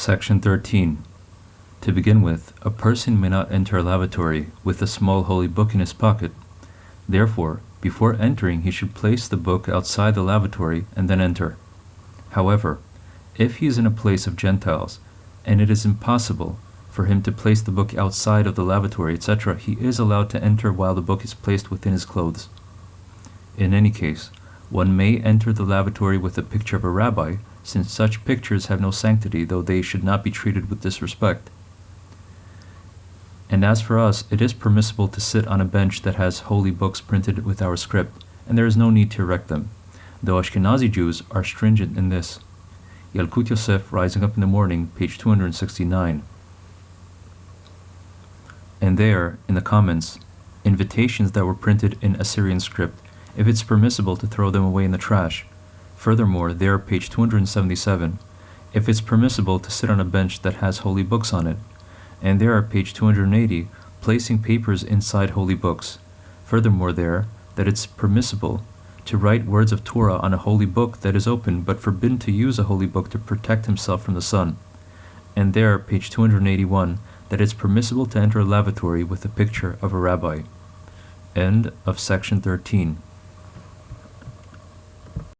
Section 13. To begin with, a person may not enter a lavatory with a small holy book in his pocket. Therefore, before entering, he should place the book outside the lavatory and then enter. However, if he is in a place of Gentiles, and it is impossible for him to place the book outside of the lavatory, etc., he is allowed to enter while the book is placed within his clothes. In any case, one may enter the lavatory with a picture of a rabbi, since such pictures have no sanctity, though they should not be treated with disrespect. And as for us, it is permissible to sit on a bench that has holy books printed with our script, and there is no need to erect them, though Ashkenazi Jews are stringent in this. Yalkut Yosef, Rising Up in the Morning, page 269. And there, in the comments, invitations that were printed in Assyrian script, if it's permissible to throw them away in the trash. Furthermore, there, page 277, if it's permissible to sit on a bench that has holy books on it. And there, are page 280, placing papers inside holy books. Furthermore, there, that it's permissible to write words of Torah on a holy book that is open, but forbidden to use a holy book to protect himself from the sun. And there, page 281, that it's permissible to enter a lavatory with a picture of a rabbi. End of section 13.